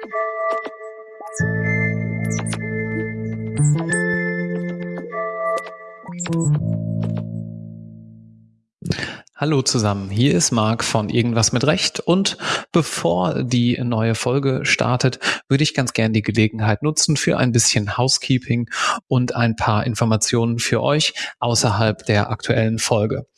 Thank mm -hmm. you. Hallo zusammen, hier ist Marc von Irgendwas mit Recht und bevor die neue Folge startet, würde ich ganz gern die Gelegenheit nutzen für ein bisschen Housekeeping und ein paar Informationen für euch außerhalb der aktuellen Folge.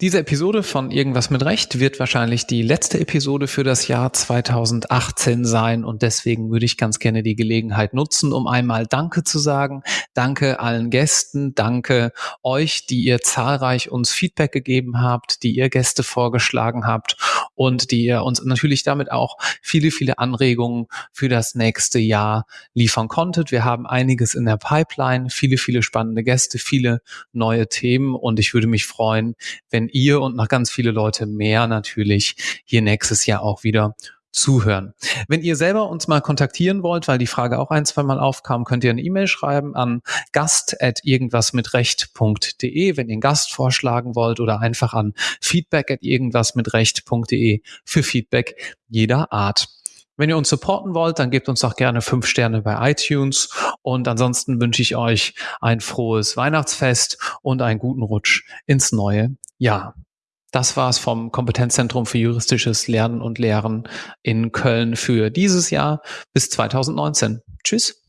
Diese Episode von Irgendwas mit Recht wird wahrscheinlich die letzte Episode für das Jahr 2018 sein und deswegen würde ich ganz gerne die Gelegenheit nutzen, um einmal Danke zu sagen. Danke allen Gästen, danke euch, die ihr zahlreich uns Feedback gegeben habt, die die ihr Gäste vorgeschlagen habt und die ihr uns natürlich damit auch viele, viele Anregungen für das nächste Jahr liefern konntet. Wir haben einiges in der Pipeline, viele, viele spannende Gäste, viele neue Themen und ich würde mich freuen, wenn ihr und noch ganz viele Leute mehr natürlich hier nächstes Jahr auch wieder zuhören. Wenn ihr selber uns mal kontaktieren wollt, weil die Frage auch ein, zwei Mal aufkam, könnt ihr eine E-Mail schreiben an gast.irgendwasmitrecht.de, wenn ihr einen Gast vorschlagen wollt oder einfach an feedback.irgendwasmitrecht.de für Feedback jeder Art. Wenn ihr uns supporten wollt, dann gebt uns auch gerne fünf Sterne bei iTunes. Und ansonsten wünsche ich euch ein frohes Weihnachtsfest und einen guten Rutsch ins neue Jahr. Das war's vom Kompetenzzentrum für juristisches Lernen und Lehren in Köln für dieses Jahr bis 2019. Tschüss.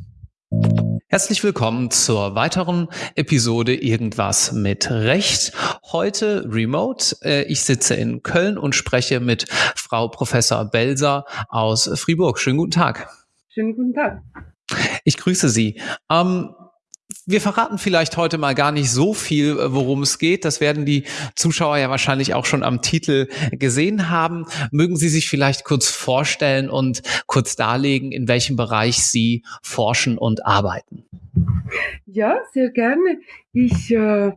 Herzlich willkommen zur weiteren Episode Irgendwas mit Recht. Heute remote. Äh, ich sitze in Köln und spreche mit Frau Professor Belser aus Fribourg. Schönen guten Tag. Schönen guten Tag. Ich grüße Sie. Ähm, wir verraten vielleicht heute mal gar nicht so viel, äh, worum es geht. Das werden die Zuschauer ja wahrscheinlich auch schon am Titel gesehen haben. Mögen Sie sich vielleicht kurz vorstellen und kurz darlegen, in welchem Bereich Sie forschen und arbeiten? Ja, sehr gerne. Ich äh,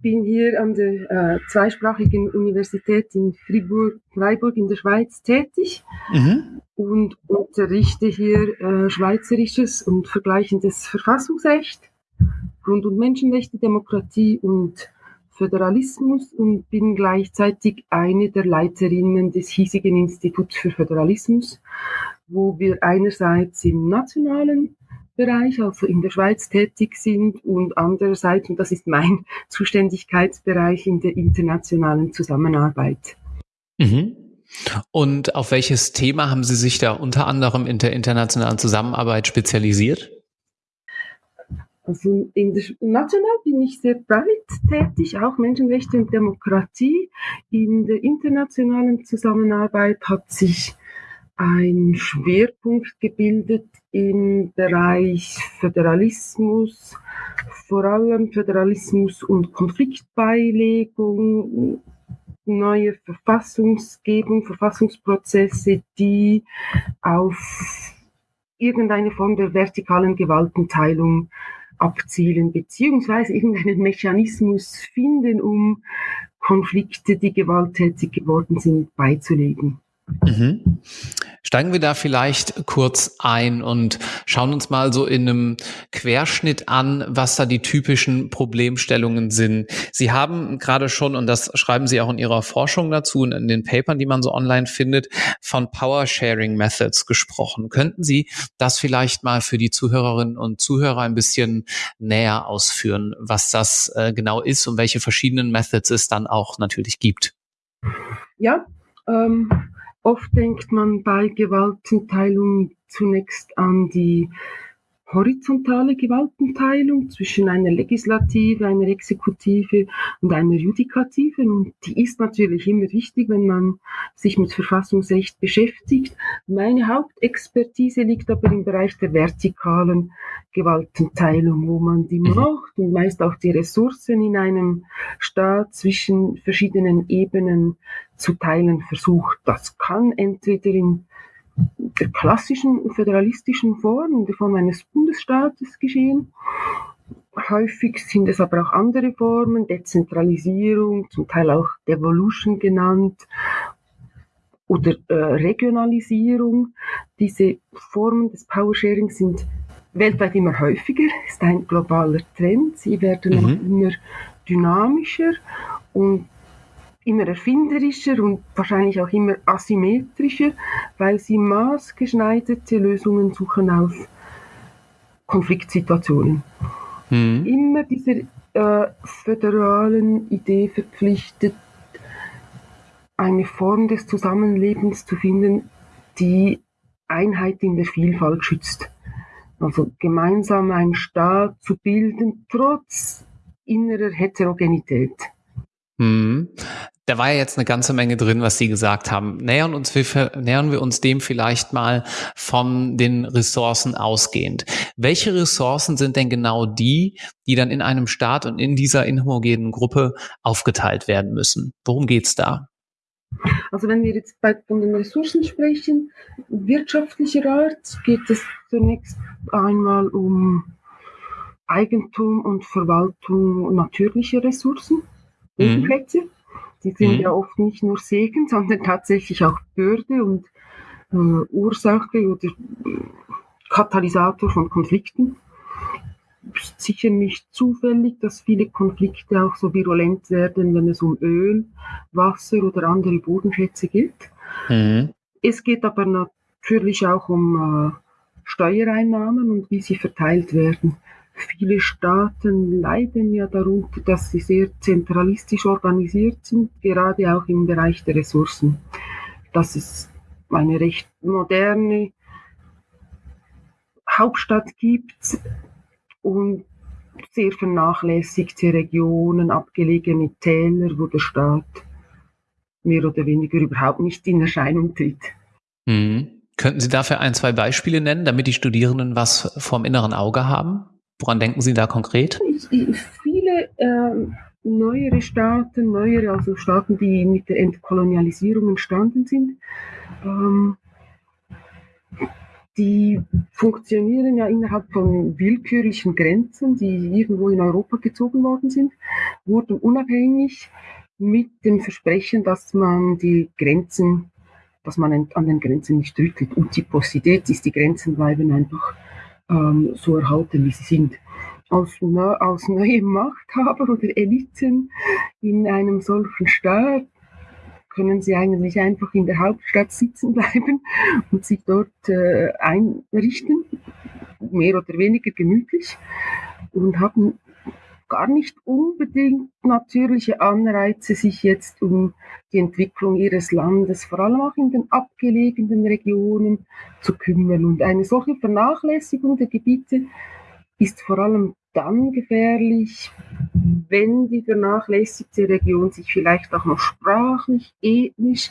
bin hier an der äh, zweisprachigen Universität in Fribourg, Freiburg in der Schweiz tätig mhm. und unterrichte hier äh, Schweizerisches und vergleichendes Verfassungsrecht Grund- und Menschenrechte, Demokratie und Föderalismus und bin gleichzeitig eine der Leiterinnen des hiesigen Instituts für Föderalismus, wo wir einerseits im nationalen Bereich, also in der Schweiz tätig sind und andererseits, und das ist mein Zuständigkeitsbereich, in der internationalen Zusammenarbeit. Mhm. Und auf welches Thema haben Sie sich da unter anderem in der internationalen Zusammenarbeit spezialisiert? Also in der, national bin ich sehr breit tätig, auch Menschenrechte und Demokratie. In der internationalen Zusammenarbeit hat sich ein Schwerpunkt gebildet im Bereich Föderalismus, vor allem Föderalismus und Konfliktbeilegung, neue Verfassungsgebung, Verfassungsprozesse, die auf irgendeine Form der vertikalen Gewaltenteilung abzielen, beziehungsweise irgendeinen Mechanismus finden, um Konflikte, die gewalttätig geworden sind, beizulegen. Mhm. Steigen wir da vielleicht kurz ein und schauen uns mal so in einem Querschnitt an, was da die typischen Problemstellungen sind. Sie haben gerade schon, und das schreiben Sie auch in Ihrer Forschung dazu und in den Papern, die man so online findet, von Power Sharing Methods gesprochen. Könnten Sie das vielleicht mal für die Zuhörerinnen und Zuhörer ein bisschen näher ausführen, was das äh, genau ist und welche verschiedenen Methods es dann auch natürlich gibt? Ja, ähm, Oft denkt man bei Gewaltenteilung zunächst an die horizontale Gewaltenteilung zwischen einer Legislative, einer Exekutive und einer Judikative. Und die ist natürlich immer wichtig, wenn man sich mit Verfassungsrecht beschäftigt. Meine Hauptexpertise liegt aber im Bereich der vertikalen Gewaltenteilung, wo man die mhm. Macht und meist auch die Ressourcen in einem Staat zwischen verschiedenen Ebenen zu teilen versucht. Das kann entweder in der klassischen föderalistischen Form, in der Form eines Bundesstaates geschehen. Häufig sind es aber auch andere Formen, Dezentralisierung, zum Teil auch Devolution genannt oder äh, Regionalisierung. Diese Formen des Powersharing sind weltweit immer häufiger, ist ein globaler Trend. Sie werden mhm. immer dynamischer und immer erfinderischer und wahrscheinlich auch immer asymmetrischer, weil sie maßgeschneiderte Lösungen suchen auf Konfliktsituationen. Mhm. Immer dieser äh, föderalen Idee verpflichtet, eine Form des Zusammenlebens zu finden, die Einheit in der Vielfalt schützt. Also gemeinsam einen Staat zu bilden, trotz innerer Heterogenität. Mhm. Da war ja jetzt eine ganze Menge drin, was Sie gesagt haben. Nähern, uns, nähern wir uns dem vielleicht mal von den Ressourcen ausgehend. Welche Ressourcen sind denn genau die, die dann in einem Staat und in dieser inhomogenen Gruppe aufgeteilt werden müssen? Worum geht's da? Also wenn wir jetzt von den Ressourcen sprechen, wirtschaftlicher Art geht es zunächst einmal um Eigentum und Verwaltung natürlicher Ressourcen, Bodenplätze. Mhm. Die sind mhm. ja oft nicht nur Segen, sondern tatsächlich auch Bürde und äh, Ursache oder äh, Katalysator von Konflikten. Sicher nicht zufällig, dass viele Konflikte auch so virulent werden, wenn es um Öl, Wasser oder andere Bodenschätze geht. Mhm. Es geht aber natürlich auch um äh, Steuereinnahmen und wie sie verteilt werden. Viele Staaten leiden ja darunter, dass sie sehr zentralistisch organisiert sind, gerade auch im Bereich der Ressourcen. Dass es eine recht moderne Hauptstadt gibt und sehr vernachlässigte Regionen, abgelegene Täler, wo der Staat mehr oder weniger überhaupt nicht in Erscheinung tritt. Mhm. Könnten Sie dafür ein, zwei Beispiele nennen, damit die Studierenden was vom inneren Auge haben? Woran denken Sie da konkret? Viele äh, neuere Staaten, neuere, also Staaten, die mit der Entkolonialisierung entstanden sind, ähm, die funktionieren ja innerhalb von willkürlichen Grenzen, die irgendwo in Europa gezogen worden sind, wurden unabhängig mit dem Versprechen, dass man die Grenzen, dass man an den Grenzen nicht rüttelt. Utiposität ist, die Grenzen bleiben einfach ähm, so erhalten, wie sie sind. Als, als neue Machthaber oder Eliten in einem solchen Staat können sie eigentlich einfach in der Hauptstadt sitzen bleiben und sich dort äh, einrichten, mehr oder weniger gemütlich und haben gar nicht unbedingt natürliche Anreize, sich jetzt um die Entwicklung ihres Landes, vor allem auch in den abgelegenen Regionen, zu kümmern. Und eine solche Vernachlässigung der Gebiete ist vor allem dann gefährlich, wenn die vernachlässigte Region sich vielleicht auch noch sprachlich, ethnisch,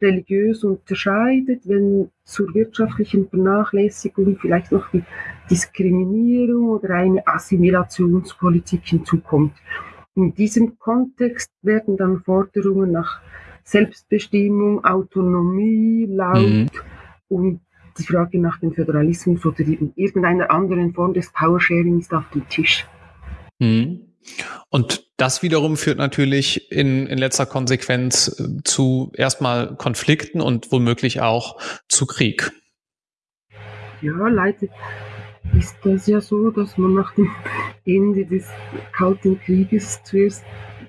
religiös unterscheidet, wenn zur wirtschaftlichen Vernachlässigung vielleicht noch die Diskriminierung oder eine Assimilationspolitik hinzukommt. In diesem Kontext werden dann Forderungen nach Selbstbestimmung, Autonomie laut mhm. und die Frage nach dem Föderalismus oder irgendeiner anderen Form des Powersharing ist auf dem Tisch. Mhm. Und das wiederum führt natürlich in, in letzter Konsequenz äh, zu erstmal Konflikten und womöglich auch zu Krieg. Ja, leider ist das ja so, dass man nach dem Ende des Kalten Krieges zuerst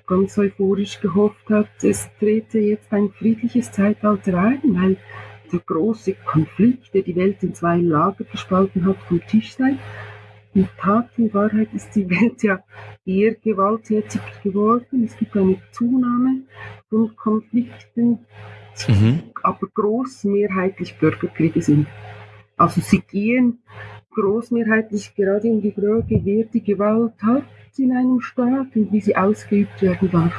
ganz euphorisch gehofft hat, es trete jetzt ein friedliches Zeitalter ein, weil der große Konflikt, der die Welt in zwei Lager gespalten hat, vom Tisch sei. In Tat, in Wahrheit ist die Welt ja eher gewalttätig geworden. Es gibt eine Zunahme von Konflikten, mhm. aber großmehrheitlich Bürgerkriege sind. Also sie gehen großmehrheitlich gerade in die Frage, wer die Gewalt hat in einem Staat und wie sie ausgeübt werden darf.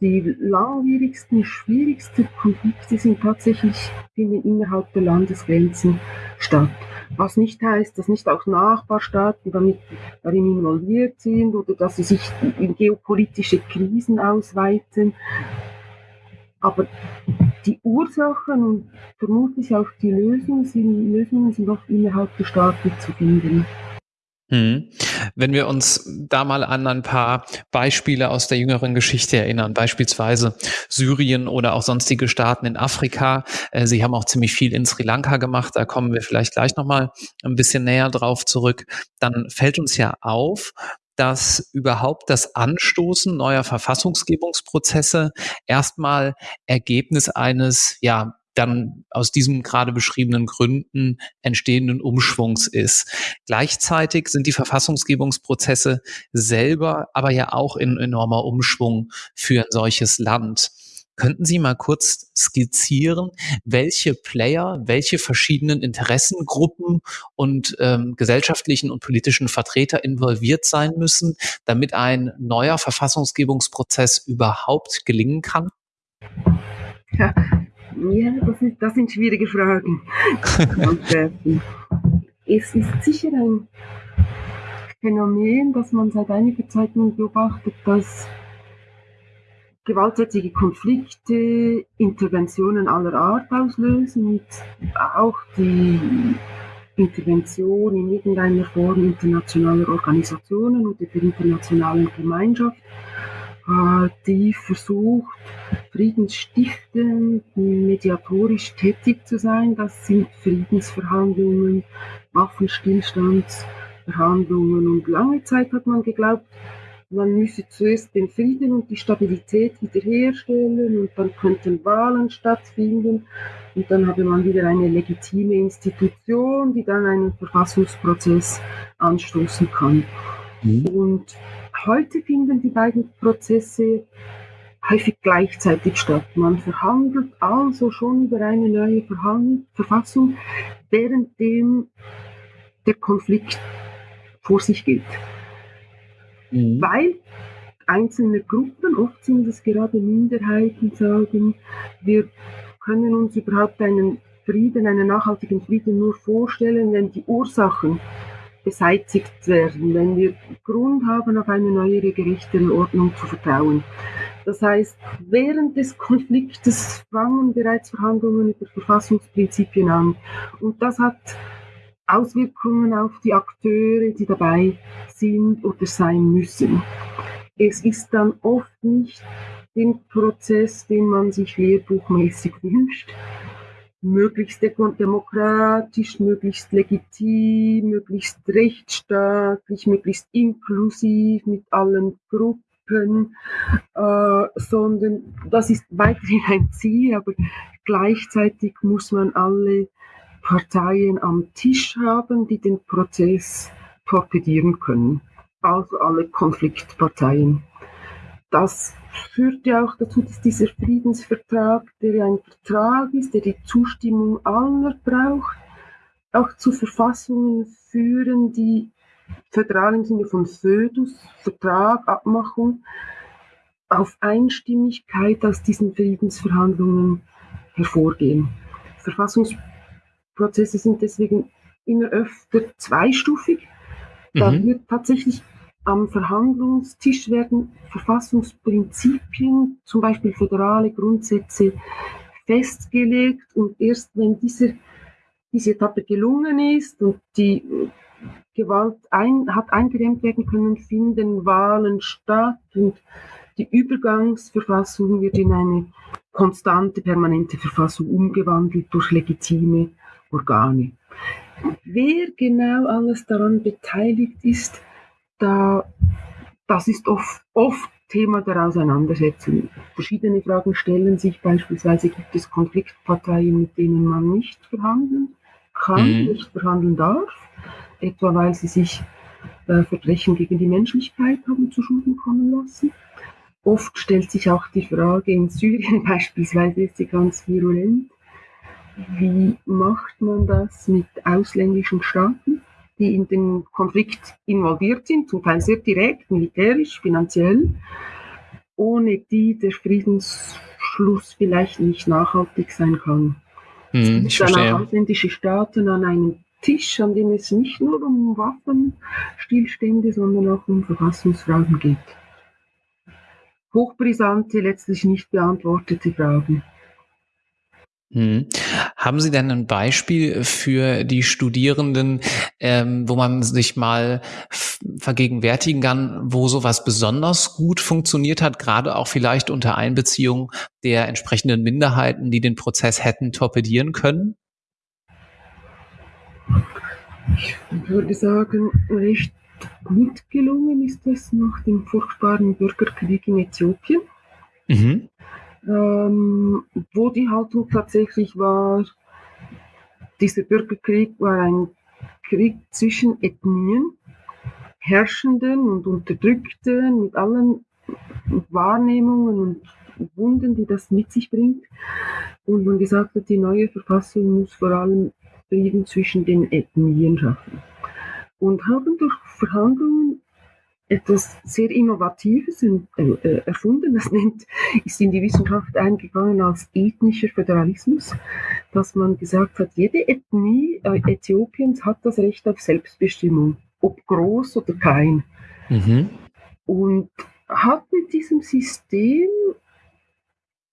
Die langwierigsten, schwierigsten Konflikte sind tatsächlich finden innerhalb der Landesgrenzen statt. Was nicht heißt, dass nicht auch Nachbarstaaten damit, darin involviert sind oder dass sie sich in geopolitische Krisen ausweiten. Aber die Ursachen und vermutlich auch die Lösungen sind, Lösungen sind oft innerhalb der Staaten zu finden. Hm. Wenn wir uns da mal an ein paar Beispiele aus der jüngeren Geschichte erinnern, beispielsweise Syrien oder auch sonstige Staaten in Afrika. Äh, Sie haben auch ziemlich viel in Sri Lanka gemacht, da kommen wir vielleicht gleich nochmal ein bisschen näher drauf zurück. Dann fällt uns ja auf, dass überhaupt das Anstoßen neuer Verfassungsgebungsprozesse erstmal Ergebnis eines, ja, dann aus diesen gerade beschriebenen Gründen entstehenden Umschwungs ist. Gleichzeitig sind die Verfassungsgebungsprozesse selber aber ja auch in enormer Umschwung für ein solches Land. Könnten Sie mal kurz skizzieren, welche Player, welche verschiedenen Interessengruppen und ähm, gesellschaftlichen und politischen Vertreter involviert sein müssen, damit ein neuer Verfassungsgebungsprozess überhaupt gelingen kann? Ja, ja das, ist, das sind schwierige Fragen. es ist sicher ein Phänomen, das man seit einiger Zeit beobachtet, dass gewalttätige Konflikte, Interventionen aller Art auslösen und auch die Intervention in irgendeiner Form internationaler Organisationen oder der internationalen Gemeinschaft, äh, die versucht, friedensstiftend, mediatorisch tätig zu sein. Das sind Friedensverhandlungen, Waffenstillstandsverhandlungen und lange Zeit hat man geglaubt, man müsse zuerst den Frieden und die Stabilität wiederherstellen und dann könnten Wahlen stattfinden und dann habe man wieder eine legitime Institution, die dann einen Verfassungsprozess anstoßen kann. Mhm. Und heute finden die beiden Prozesse häufig gleichzeitig statt. Man verhandelt also schon über eine neue Verfassung, währenddem der Konflikt vor sich geht mhm. weil einzelne Gruppen, oft sind es gerade Minderheiten, sagen, wir können uns überhaupt einen Frieden, einen nachhaltigen Frieden nur vorstellen, wenn die Ursachen beseitigt werden, wenn wir Grund haben, auf eine neuere, gerechtere zu vertrauen. Das heißt, während des Konfliktes fangen bereits Verhandlungen über Verfassungsprinzipien an. Und das hat Auswirkungen auf die Akteure, die dabei sind oder sein müssen. Es ist dann oft nicht den Prozess, den man sich lehrbuchmäßig wünscht, möglichst demokratisch, möglichst legitim, möglichst rechtsstaatlich, möglichst inklusiv mit allen Gruppen, äh, sondern das ist weiterhin ein Ziel, aber gleichzeitig muss man alle Parteien am Tisch haben, die den Prozess torpedieren können. Also alle Konfliktparteien. Das führt ja auch dazu, dass dieser Friedensvertrag, der ein Vertrag ist, der die Zustimmung aller braucht, auch zu Verfassungen führen, die föderal im Sinne von Födus, Vertrag, Abmachung, auf Einstimmigkeit aus diesen Friedensverhandlungen hervorgehen. Verfassungs Prozesse sind deswegen immer öfter zweistufig. Da mhm. wird tatsächlich am Verhandlungstisch werden Verfassungsprinzipien, zum Beispiel föderale Grundsätze, festgelegt und erst wenn diese, diese Etappe gelungen ist und die Gewalt ein, hat eingedämmt werden können, finden Wahlen statt und die Übergangsverfassung wird in eine konstante, permanente Verfassung umgewandelt durch legitime Organe. Wer genau alles daran beteiligt ist, da, das ist oft, oft Thema der Auseinandersetzung. Verschiedene Fragen stellen sich beispielsweise, gibt es Konfliktparteien, mit denen man nicht verhandeln kann, mhm. nicht verhandeln darf, etwa weil sie sich äh, Verbrechen gegen die Menschlichkeit haben zu Schulden kommen lassen. Oft stellt sich auch die Frage, in Syrien beispielsweise ist sie ganz virulent, wie macht man das mit ausländischen Staaten, die in den Konflikt involviert sind, zum Teil sehr direkt, militärisch, finanziell, ohne die der Friedensschluss vielleicht nicht nachhaltig sein kann? Hm, dann auch ausländische Staaten an einem Tisch, an dem es nicht nur um Waffenstillstände, sondern auch um Verfassungsfragen geht. Hochbrisante, letztlich nicht beantwortete Fragen. Hm. Haben Sie denn ein Beispiel für die Studierenden, ähm, wo man sich mal vergegenwärtigen kann, wo sowas besonders gut funktioniert hat, gerade auch vielleicht unter Einbeziehung der entsprechenden Minderheiten, die den Prozess hätten torpedieren können? Ich würde sagen, recht gut gelungen ist es nach dem furchtbaren Bürgerkrieg in Äthiopien, mhm. Ähm, wo die Haltung tatsächlich war, dieser Bürgerkrieg war ein Krieg zwischen Ethnien, Herrschenden und Unterdrückten mit allen Wahrnehmungen und Wunden, die das mit sich bringt. Und man gesagt hat, die neue Verfassung muss vor allem Frieden zwischen den Ethnien schaffen. Und haben durch Verhandlungen etwas sehr Innovatives äh, erfunden. Das nennt, ist in die Wissenschaft eingegangen als ethnischer Föderalismus, dass man gesagt hat, jede Ethnie äh, Äthiopiens hat das Recht auf Selbstbestimmung, ob groß oder klein. Mhm. Und hat mit diesem System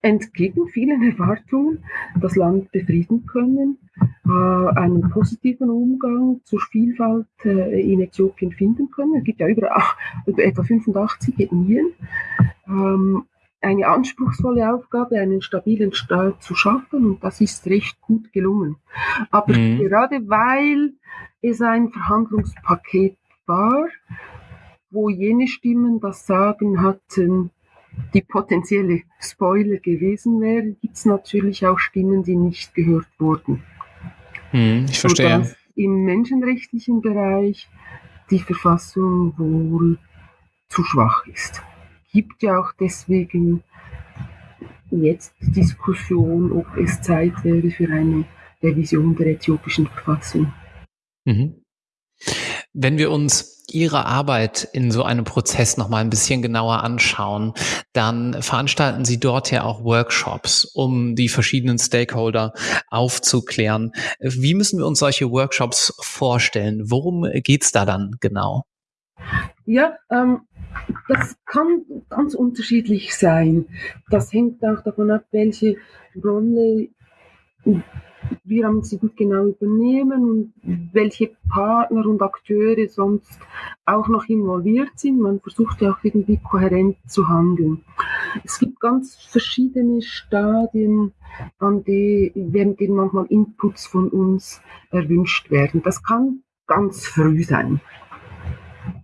entgegen vielen Erwartungen das Land befrieden können, äh, einen positiven Umgang zur Vielfalt äh, in Äthiopien finden können. Es gibt ja über, etwa 85 Ethnien. Ähm, eine anspruchsvolle Aufgabe, einen stabilen Staat zu schaffen und das ist recht gut gelungen. Aber mhm. gerade weil es ein Verhandlungspaket war, wo jene Stimmen das Sagen hatten, die potenzielle Spoiler gewesen wäre, gibt es natürlich auch Stimmen, die nicht gehört wurden. Hm, ich verstehe. Sodass im menschenrechtlichen Bereich die Verfassung wohl zu schwach ist. Gibt ja auch deswegen jetzt Diskussion, ob es Zeit wäre für eine Revision der äthiopischen Verfassung. Mhm. Wenn wir uns Ihre Arbeit in so einem Prozess noch mal ein bisschen genauer anschauen, dann veranstalten Sie dort ja auch Workshops, um die verschiedenen Stakeholder aufzuklären. Wie müssen wir uns solche Workshops vorstellen? Worum geht's da dann genau? Ja, ähm, das kann ganz unterschiedlich sein. Das hängt auch davon ab, welche Rolle wir am Institut genau übernehmen und welche Partner und Akteure sonst auch noch involviert sind. Man versucht ja auch irgendwie kohärent zu handeln. Es gibt ganz verschiedene Stadien, an die, während denen manchmal Inputs von uns erwünscht werden. Das kann ganz früh sein.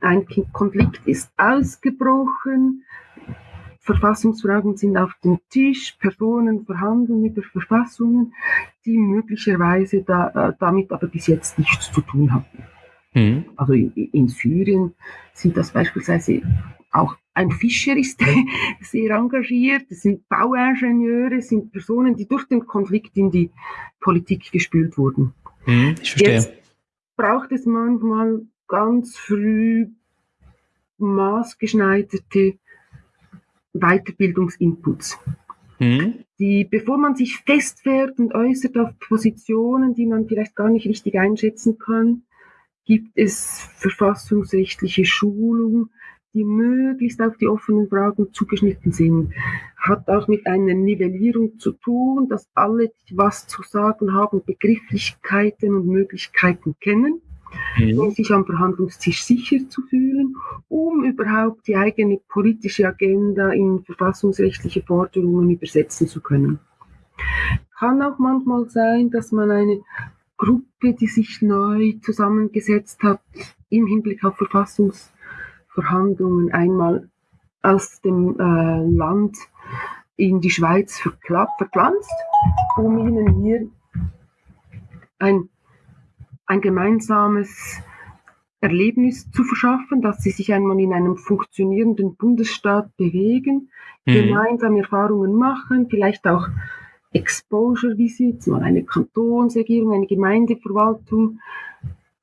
Ein Konflikt ist ausgebrochen, Verfassungsfragen sind auf dem Tisch, Personen verhandeln über Verfassungen, die möglicherweise da, äh, damit aber bis jetzt nichts zu tun hatten. Mhm. Also in, in, Syrien sind das beispielsweise auch ein Fischer ist sehr engagiert, es sind Bauingenieure, es sind Personen, die durch den Konflikt in die Politik gespült wurden. Mhm, ich verstehe. Jetzt braucht es manchmal ganz früh maßgeschneiderte Weiterbildungsinputs. Mhm. Die, bevor man sich festfährt und äußert auf Positionen, die man vielleicht gar nicht richtig einschätzen kann, gibt es verfassungsrechtliche Schulung, die möglichst auf die offenen Fragen zugeschnitten sind. Hat auch mit einer Nivellierung zu tun, dass alle, die was zu sagen haben, Begrifflichkeiten und Möglichkeiten kennen mhm. um sich am Verhandlungstisch sicher zu fühlen, um überhaupt die eigene politische Agenda in verfassungsrechtliche Forderungen übersetzen zu können. Kann auch manchmal sein, dass man eine Gruppe, die sich neu zusammengesetzt hat, im Hinblick auf Verfassungsverhandlungen einmal aus dem äh, Land in die Schweiz verpflanzt, um ihnen hier ein ein gemeinsames Erlebnis zu verschaffen, dass sie sich einmal in einem funktionierenden Bundesstaat bewegen, mhm. gemeinsam Erfahrungen machen, vielleicht auch Exposure Visits, mal eine Kantonsregierung, eine Gemeindeverwaltung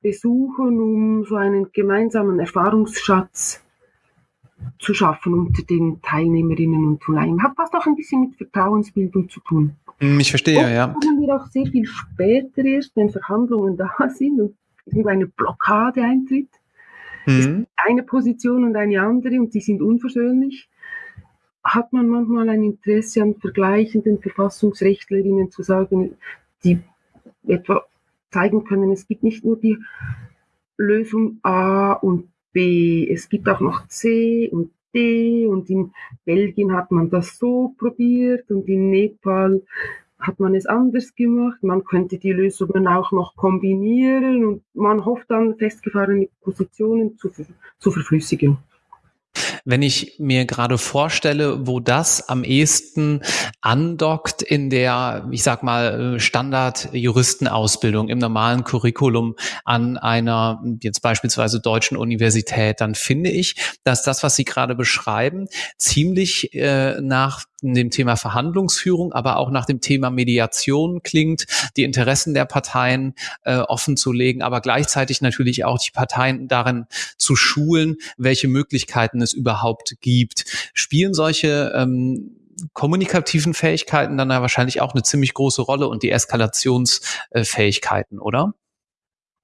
besuchen, um so einen gemeinsamen Erfahrungsschatz zu schaffen unter den Teilnehmerinnen und Teilnehmern. Hat fast auch ein bisschen mit Vertrauensbildung zu tun. Hm, ich verstehe, Oft ja. kommen wir auch sehr viel später erst, wenn Verhandlungen da sind und eine Blockade eintritt. Mhm. Eine Position und eine andere und die sind unversöhnlich. Hat man manchmal ein Interesse an vergleichenden Verfassungsrechtlerinnen zu sagen, die etwa zeigen können, es gibt nicht nur die Lösung A und B, es gibt auch noch C und D und in Belgien hat man das so probiert und in Nepal hat man es anders gemacht. Man könnte die Lösungen auch noch kombinieren und man hofft dann festgefahrene Positionen zu, zu verflüssigen. Wenn ich mir gerade vorstelle, wo das am ehesten andockt in der, ich sag mal, Standard-Juristenausbildung im normalen Curriculum an einer jetzt beispielsweise deutschen Universität, dann finde ich, dass das, was Sie gerade beschreiben, ziemlich äh, nach dem Thema Verhandlungsführung, aber auch nach dem Thema Mediation klingt, die Interessen der Parteien äh, offen zu legen, aber gleichzeitig natürlich auch die Parteien darin zu schulen, welche Möglichkeiten es überhaupt gibt. Spielen solche ähm, kommunikativen Fähigkeiten dann ja wahrscheinlich auch eine ziemlich große Rolle und die Eskalationsfähigkeiten, oder?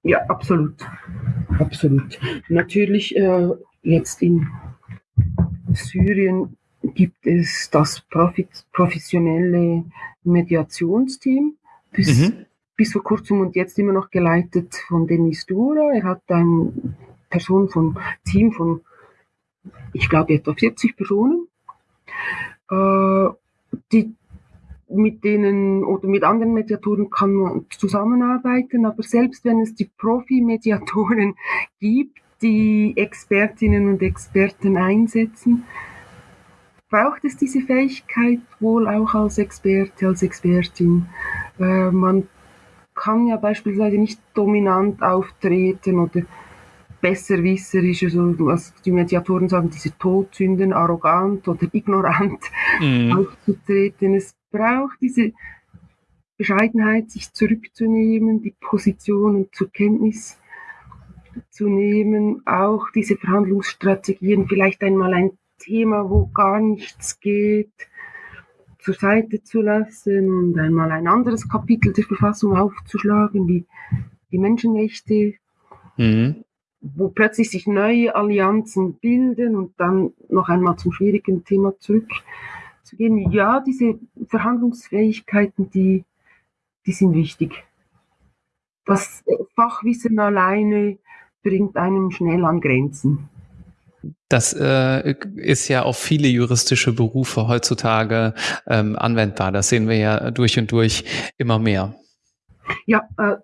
Ja, absolut. Absolut. Natürlich äh, jetzt in Syrien gibt es das professionelle Mediationsteam, bis, mhm. bis vor kurzem und jetzt immer noch geleitet von Denis Dura. Er hat eine Person von Team von, ich glaube, etwa 40 Personen, äh, die mit denen oder mit anderen Mediatoren kann man zusammenarbeiten, aber selbst wenn es die Profi-Mediatoren gibt, die Expertinnen und Experten einsetzen, braucht es diese Fähigkeit wohl auch als Experte, als Expertin. Äh, man kann ja beispielsweise nicht dominant auftreten oder besserwisserisch, also was die Mediatoren sagen, diese Todsünden, arrogant oder ignorant mhm. aufzutreten. Es braucht diese Bescheidenheit, sich zurückzunehmen, die Positionen zur Kenntnis zu nehmen, auch diese Verhandlungsstrategien vielleicht einmal ein Thema, wo gar nichts geht, zur Seite zu lassen und einmal ein anderes Kapitel der Verfassung aufzuschlagen, wie die Menschenrechte, mhm. wo plötzlich sich neue Allianzen bilden und dann noch einmal zum schwierigen Thema zurückzugehen. Ja, diese Verhandlungsfähigkeiten, die, die sind wichtig. Das Fachwissen alleine bringt einem schnell an Grenzen. Das äh, ist ja auf viele juristische Berufe heutzutage ähm, anwendbar. Das sehen wir ja durch und durch immer mehr. Ja, äh,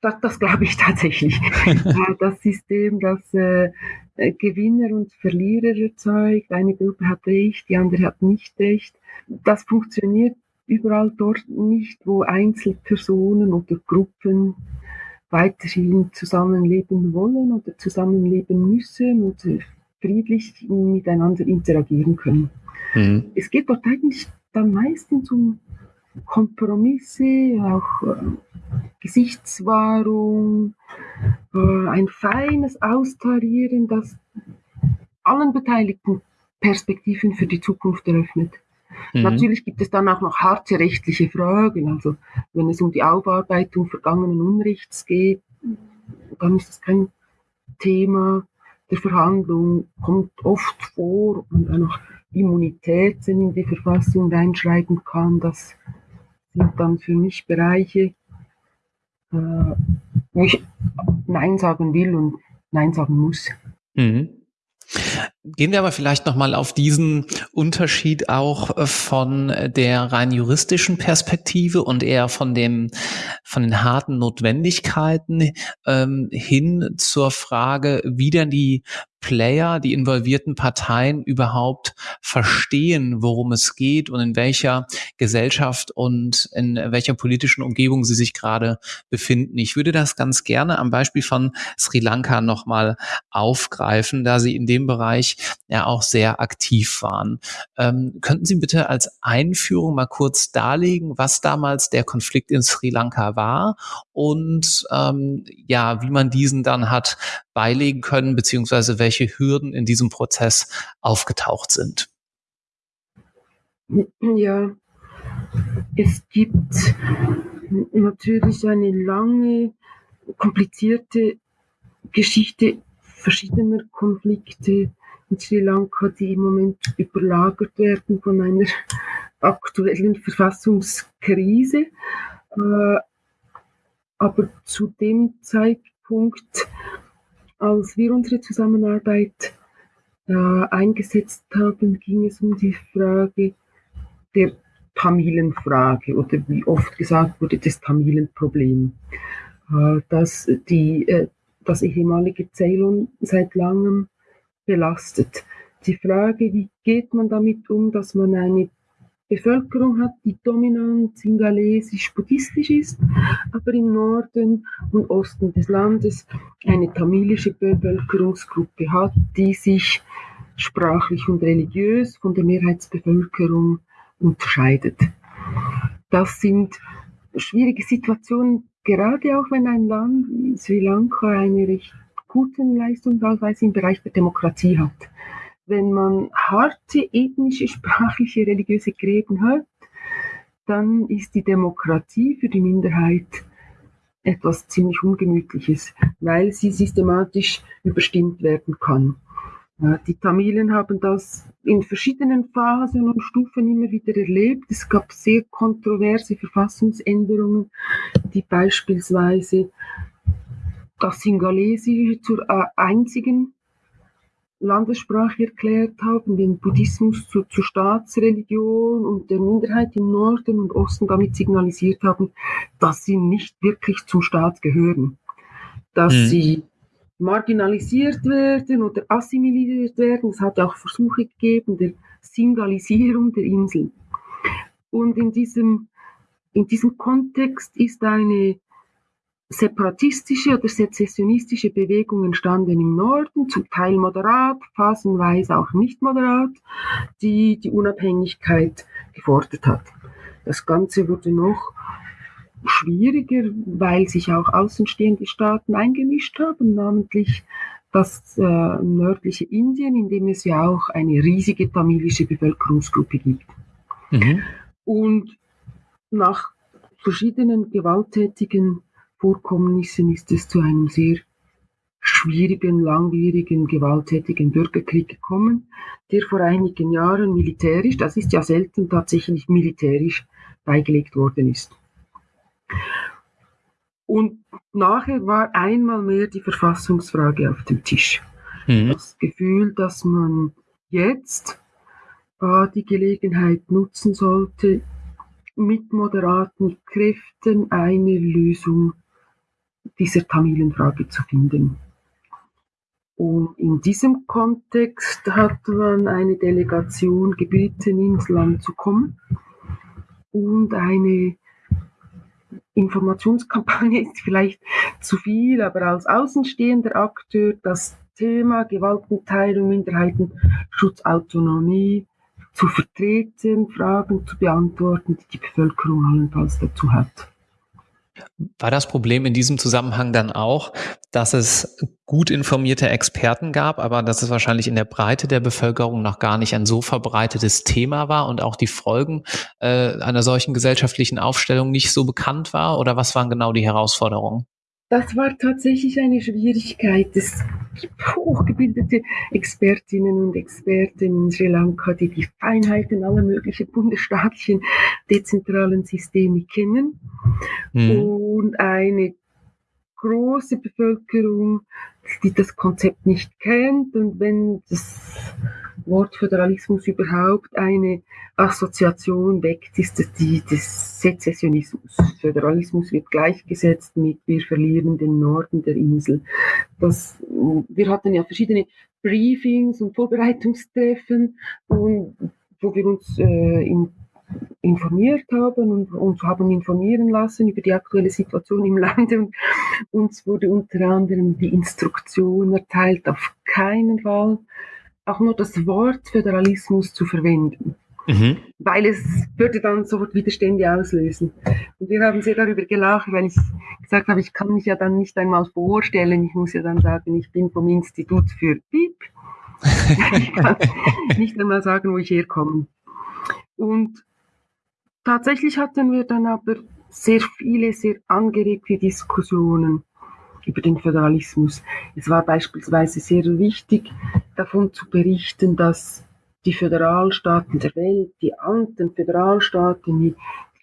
das, das glaube ich tatsächlich. Äh, das System, das äh, Gewinner und Verlierer erzeugt, eine Gruppe hat recht, die andere hat nicht recht. Das funktioniert überall dort nicht, wo Einzelpersonen oder Gruppen weiterhin zusammenleben wollen oder zusammenleben müssen oder friedlich miteinander interagieren können. Mhm. Es geht dort eigentlich dann meistens um Kompromisse, auch äh, Gesichtswahrung, äh, ein feines Austarieren, das allen Beteiligten Perspektiven für die Zukunft eröffnet. Mhm. Natürlich gibt es dann auch noch harte rechtliche Fragen. Also wenn es um die Aufarbeitung vergangenen Unrechts geht, dann ist das kein Thema der Verhandlung, kommt oft vor und auch noch Immunitäten in die Verfassung reinschreiben kann. Das sind dann für mich Bereiche, äh, wo ich Nein sagen will und Nein sagen muss. Mhm. Gehen wir aber vielleicht nochmal auf diesen Unterschied auch äh, von der rein juristischen Perspektive und eher von dem, von den harten Notwendigkeiten ähm, hin zur Frage, wie denn die Player, die involvierten Parteien überhaupt verstehen, worum es geht und in welcher Gesellschaft und in welcher politischen Umgebung sie sich gerade befinden. Ich würde das ganz gerne am Beispiel von Sri Lanka nochmal aufgreifen, da Sie in dem Bereich ja auch sehr aktiv waren. Ähm, könnten Sie bitte als Einführung mal kurz darlegen, was damals der Konflikt in Sri Lanka war und ähm, ja, wie man diesen dann hat beilegen können, beziehungsweise welche Hürden in diesem Prozess aufgetaucht sind? Ja, es gibt natürlich eine lange, komplizierte Geschichte verschiedener Konflikte in Sri Lanka, die im Moment überlagert werden von einer aktuellen Verfassungskrise. Äh, aber zu dem Zeitpunkt als wir unsere Zusammenarbeit äh, eingesetzt haben, ging es um die Frage der Tamilenfrage oder wie oft gesagt wurde, das Tamilenproblem, äh, dass die, äh, das ehemalige Ceylon seit langem belastet. Die Frage, wie geht man damit um, dass man eine Bevölkerung hat, die dominant singalesisch-buddhistisch ist, aber im Norden und Osten des Landes eine tamilische Bevölkerungsgruppe hat, die sich sprachlich und religiös von der Mehrheitsbevölkerung unterscheidet. Das sind schwierige Situationen, gerade auch wenn ein Land wie Sri Lanka eine recht gute Leistungsnachweise im Bereich der Demokratie hat. Wenn man harte ethnische, sprachliche, religiöse Gräben hat, dann ist die Demokratie für die Minderheit etwas ziemlich Ungemütliches, weil sie systematisch überstimmt werden kann. Die Tamilen haben das in verschiedenen Phasen und Stufen immer wieder erlebt. Es gab sehr kontroverse Verfassungsänderungen, die beispielsweise das Singalesische zur einzigen Landessprache erklärt haben, den Buddhismus zu, zur Staatsreligion und der Minderheit im Norden und Osten damit signalisiert haben, dass sie nicht wirklich zum Staat gehören, dass mhm. sie marginalisiert werden oder assimiliert werden. Es hat auch Versuche gegeben der Singalisierung der Insel. Und in diesem, in diesem Kontext ist eine separatistische oder sezessionistische Bewegung entstanden im Norden, zum Teil moderat, phasenweise auch nicht moderat, die die Unabhängigkeit gefordert hat. Das Ganze wurde noch schwieriger, weil sich auch außenstehende Staaten eingemischt haben, namentlich das äh, nördliche Indien, in dem es ja auch eine riesige tamilische Bevölkerungsgruppe gibt. Mhm. Und nach verschiedenen gewalttätigen Vorkommnissen ist es zu einem sehr schwierigen, langwierigen, gewalttätigen Bürgerkrieg gekommen, der vor einigen Jahren militärisch, das ist ja selten tatsächlich militärisch beigelegt worden ist. Und nachher war einmal mehr die Verfassungsfrage auf dem Tisch. Mhm. Das Gefühl, dass man jetzt äh, die Gelegenheit nutzen sollte, mit moderaten Kräften eine Lösung dieser Tamilenfrage zu finden. Und in diesem Kontext hat man eine Delegation gebeten, ins Land zu kommen und eine Informationskampagne ist vielleicht zu viel, aber als außenstehender Akteur das Thema Gewaltenteilung, Minderheitenschutz, Autonomie zu vertreten, Fragen zu beantworten, die die Bevölkerung allenfalls dazu hat. War das Problem in diesem Zusammenhang dann auch, dass es gut informierte Experten gab, aber dass es wahrscheinlich in der Breite der Bevölkerung noch gar nicht ein so verbreitetes Thema war und auch die Folgen äh, einer solchen gesellschaftlichen Aufstellung nicht so bekannt war? Oder was waren genau die Herausforderungen? Das war tatsächlich eine Schwierigkeit. Es gibt hochgebildete Expertinnen und Experten in Sri Lanka, die die Feinheiten aller möglichen bundesstaatlichen dezentralen Systeme kennen. Mhm. Und eine große Bevölkerung, die das Konzept nicht kennt. Und wenn das Wort Föderalismus überhaupt eine Assoziation weckt, ist die des Sezessionismus. Föderalismus wird gleichgesetzt mit wir verlieren den Norden der Insel. Das, wir hatten ja verschiedene Briefings und Vorbereitungstreffen, und, wo wir uns äh, in informiert haben und uns haben informieren lassen über die aktuelle Situation im Lande und uns wurde unter anderem die Instruktion erteilt, auf keinen Fall auch nur das Wort Föderalismus zu verwenden. Mhm. Weil es würde dann sofort Widerstände auslösen. Und wir haben sehr darüber gelacht, weil ich gesagt habe, ich kann mich ja dann nicht einmal vorstellen. Ich muss ja dann sagen, ich bin vom Institut für Piep. ich kann nicht einmal sagen, wo ich herkomme. Und tatsächlich hatten wir dann aber sehr viele, sehr angeregte Diskussionen über den Föderalismus. Es war beispielsweise sehr wichtig, davon zu berichten, dass die Föderalstaaten der Welt, die alten Föderalstaaten wie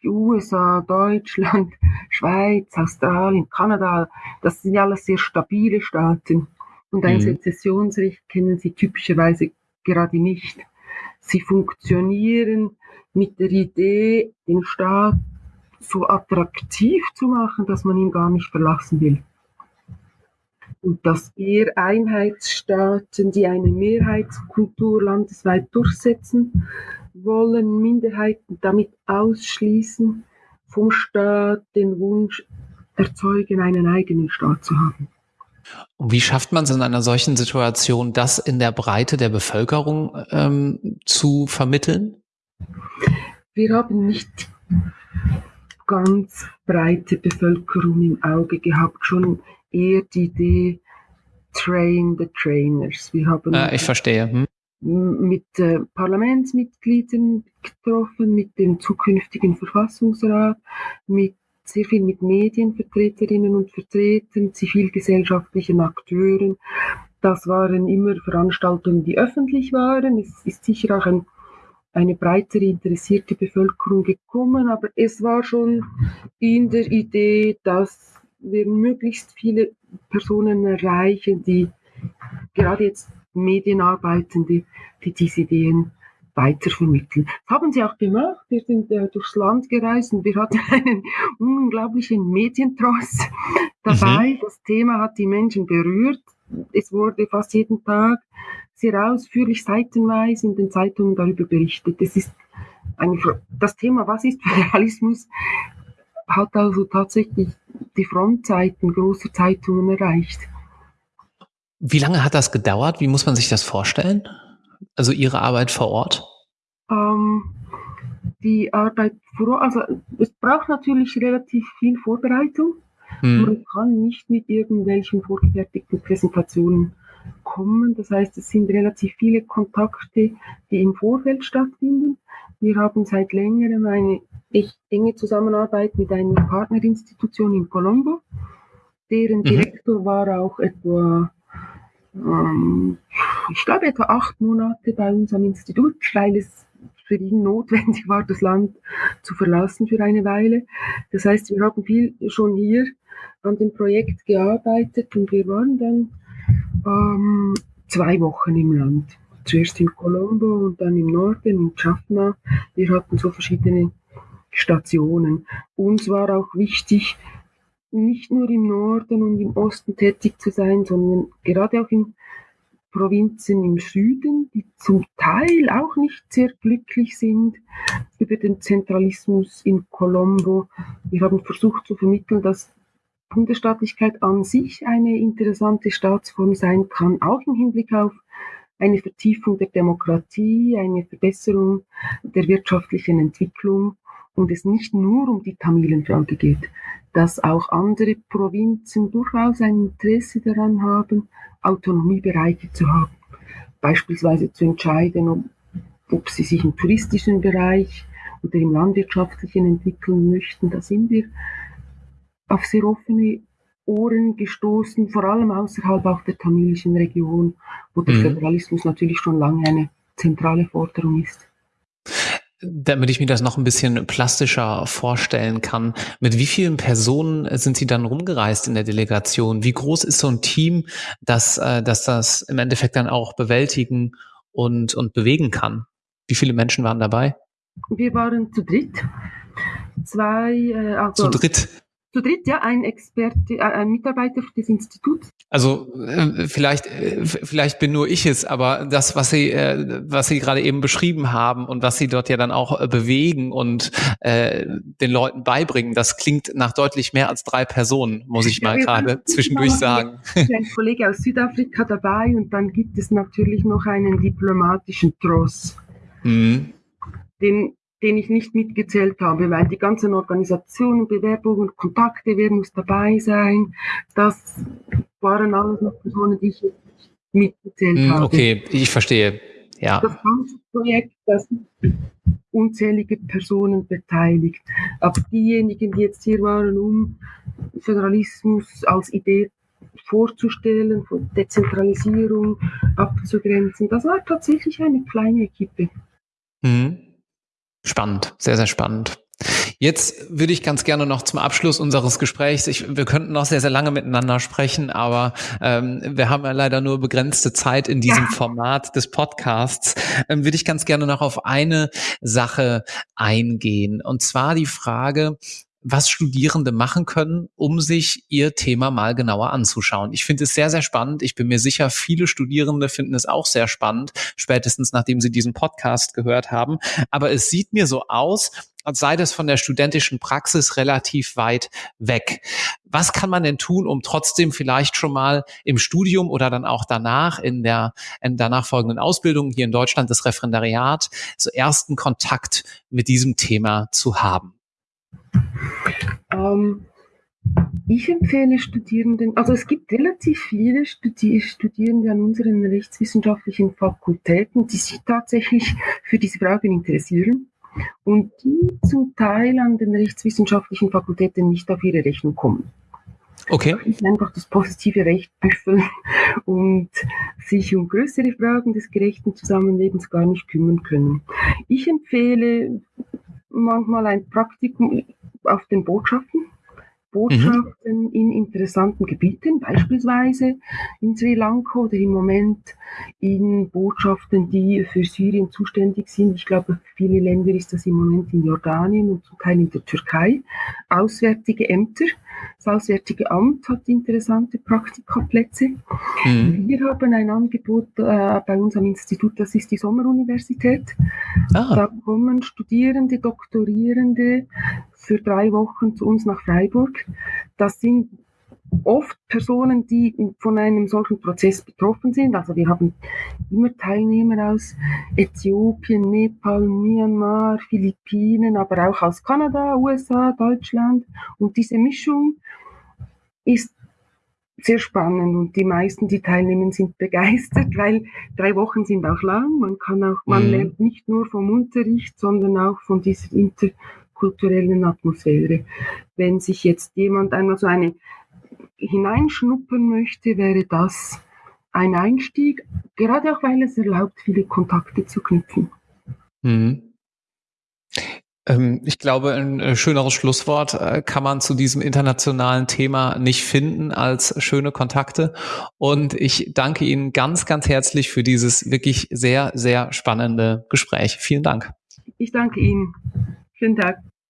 die USA, Deutschland, Schweiz, Australien, Kanada, das sind alles sehr stabile Staaten. Und ein mhm. Sezessionsrecht kennen sie typischerweise gerade nicht. Sie funktionieren mit der Idee, den Staat so attraktiv zu machen, dass man ihn gar nicht verlassen will. Und dass eher Einheitsstaaten, die eine Mehrheitskultur landesweit durchsetzen wollen, Minderheiten damit ausschließen, vom Staat den Wunsch erzeugen, einen eigenen Staat zu haben. Und wie schafft man es in einer solchen Situation, das in der Breite der Bevölkerung ähm, zu vermitteln? Wir haben nicht ganz breite Bevölkerung im Auge gehabt, schon eher die Idee Train the Trainers. Wir haben ah, ich verstehe. Hm. mit äh, Parlamentsmitgliedern getroffen, mit dem zukünftigen Verfassungsrat, mit sehr viel mit Medienvertreterinnen und Vertretern, zivilgesellschaftlichen Akteuren. Das waren immer Veranstaltungen, die öffentlich waren. Es ist sicher auch ein, eine breitere interessierte Bevölkerung gekommen, aber es war schon in der Idee, dass wir möglichst viele Personen erreichen, die gerade jetzt Medienarbeitende, die diese Ideen weitervermitteln. Das haben sie auch gemacht. Wir sind äh, durchs Land gereist und wir hatten einen unglaublichen Medientross dabei. Mhm. Das Thema hat die Menschen berührt. Es wurde fast jeden Tag sehr ausführlich seitenweise in den Zeitungen darüber berichtet. Das ist eine, das Thema, was ist Föderalismus, hat also tatsächlich die Frontseiten großer Zeitungen erreicht. Wie lange hat das gedauert? Wie muss man sich das vorstellen? Also Ihre Arbeit vor Ort? Ähm, die Arbeit vor Ort, also es braucht natürlich relativ viel Vorbereitung. Hm. Man kann nicht mit irgendwelchen vorgefertigten Präsentationen kommen. Das heißt, es sind relativ viele Kontakte, die im Vorfeld stattfinden. Wir haben seit längerem eine echt enge Zusammenarbeit mit einer Partnerinstitution in Colombo. Deren mhm. Direktor war auch etwa ähm, ich glaube, etwa acht Monate bei uns am Institut, weil es für ihn notwendig war, das Land zu verlassen für eine Weile. Das heißt, wir haben viel schon hier an dem Projekt gearbeitet und wir waren dann ähm, zwei Wochen im Land. Zuerst in Colombo und dann im Norden, in Jaffna. Wir hatten so verschiedene Stationen. Uns war auch wichtig, nicht nur im Norden und im Osten tätig zu sein, sondern gerade auch in Provinzen im Süden, die zum Teil auch nicht sehr glücklich sind über den Zentralismus in Colombo. Wir haben versucht zu vermitteln, dass Bundesstaatlichkeit an sich eine interessante Staatsform sein kann, auch im Hinblick auf eine Vertiefung der Demokratie, eine Verbesserung der wirtschaftlichen Entwicklung und es nicht nur um die Tamilenfrage geht dass auch andere Provinzen durchaus ein Interesse daran haben, Autonomiebereiche zu haben. Beispielsweise zu entscheiden, ob, ob sie sich im touristischen Bereich oder im landwirtschaftlichen entwickeln möchten. Da sind wir auf sehr offene Ohren gestoßen, vor allem außerhalb auch der tamilischen Region, wo der mhm. Föderalismus natürlich schon lange eine zentrale Forderung ist. Damit ich mir das noch ein bisschen plastischer vorstellen kann, mit wie vielen Personen sind Sie dann rumgereist in der Delegation? Wie groß ist so ein Team, dass, äh, dass das im Endeffekt dann auch bewältigen und, und bewegen kann? Wie viele Menschen waren dabei? Wir waren zu dritt. Zwei, äh, also zu dritt zu dritt, ja, ein Experte, äh, ein Mitarbeiter des Instituts. Also äh, vielleicht, äh, vielleicht bin nur ich es, aber das, was Sie, was Sie gerade eben beschrieben haben und was Sie dort ja dann auch bewegen und äh, den Leuten beibringen, das klingt nach deutlich mehr als drei Personen, muss ich mal ja, gerade zwischendurch sagen. Ein Kollege aus Südafrika dabei und dann gibt es natürlich noch einen diplomatischen Tross. Mhm. Den den ich nicht mitgezählt habe, weil die ganzen Organisationen, Bewerbungen, Kontakte, wer muss dabei sein, das waren alles noch Personen, die ich nicht mitgezählt mm, habe. Okay, ich verstehe. Ja. Das ganze Projekt, das unzählige Personen beteiligt. Aber diejenigen, die jetzt hier waren, um Föderalismus als Idee vorzustellen, von Dezentralisierung abzugrenzen, das war tatsächlich eine kleine Equipe. Mhm. Spannend, sehr, sehr spannend. Jetzt würde ich ganz gerne noch zum Abschluss unseres Gesprächs, ich, wir könnten noch sehr, sehr lange miteinander sprechen, aber ähm, wir haben ja leider nur begrenzte Zeit in diesem ja. Format des Podcasts, ähm, würde ich ganz gerne noch auf eine Sache eingehen. Und zwar die Frage, was Studierende machen können, um sich ihr Thema mal genauer anzuschauen. Ich finde es sehr, sehr spannend. Ich bin mir sicher, viele Studierende finden es auch sehr spannend, spätestens nachdem sie diesen Podcast gehört haben. Aber es sieht mir so aus, als sei das von der studentischen Praxis relativ weit weg. Was kann man denn tun, um trotzdem vielleicht schon mal im Studium oder dann auch danach in der in danach folgenden Ausbildung hier in Deutschland das Referendariat so ersten Kontakt mit diesem Thema zu haben? Ähm, ich empfehle Studierenden, also es gibt relativ viele Studi Studierende an unseren rechtswissenschaftlichen Fakultäten, die sich tatsächlich für diese Fragen interessieren und die zum Teil an den rechtswissenschaftlichen Fakultäten nicht auf ihre Rechnung kommen. Okay. Einfach das positive Recht büffeln und sich um größere Fragen des gerechten Zusammenlebens gar nicht kümmern können. Ich empfehle manchmal ein Praktikum auf den Botschaften. Botschaften mhm. in interessanten Gebieten, beispielsweise in Sri Lanka oder im Moment in Botschaften, die für Syrien zuständig sind. Ich glaube, viele Länder ist das im Moment in Jordanien und zum Teil in der Türkei. Auswärtige Ämter. Das Auswärtige Amt hat interessante Praktikaplätze. Mhm. Wir haben ein Angebot äh, bei uns am Institut, das ist die Sommeruniversität. Ah. Da kommen Studierende, Doktorierende für drei Wochen zu uns nach Freiburg. Das sind oft Personen, die von einem solchen Prozess betroffen sind. Also wir haben immer Teilnehmer aus Äthiopien, Nepal, Myanmar, Philippinen, aber auch aus Kanada, USA, Deutschland. Und diese Mischung ist sehr spannend und die meisten, die teilnehmen, sind begeistert, weil drei Wochen sind auch lang. Man kann auch, man mhm. lernt nicht nur vom Unterricht, sondern auch von dieser interkulturellen Atmosphäre. Wenn sich jetzt jemand einmal so eine hineinschnuppern möchte, wäre das ein Einstieg, gerade auch weil es erlaubt, viele Kontakte zu knüpfen. Mhm. Ähm, ich glaube, ein äh, schöneres Schlusswort äh, kann man zu diesem internationalen Thema nicht finden als schöne Kontakte. Und ich danke Ihnen ganz, ganz herzlich für dieses wirklich sehr, sehr spannende Gespräch. Vielen Dank. Ich danke Ihnen. Schönen Tag.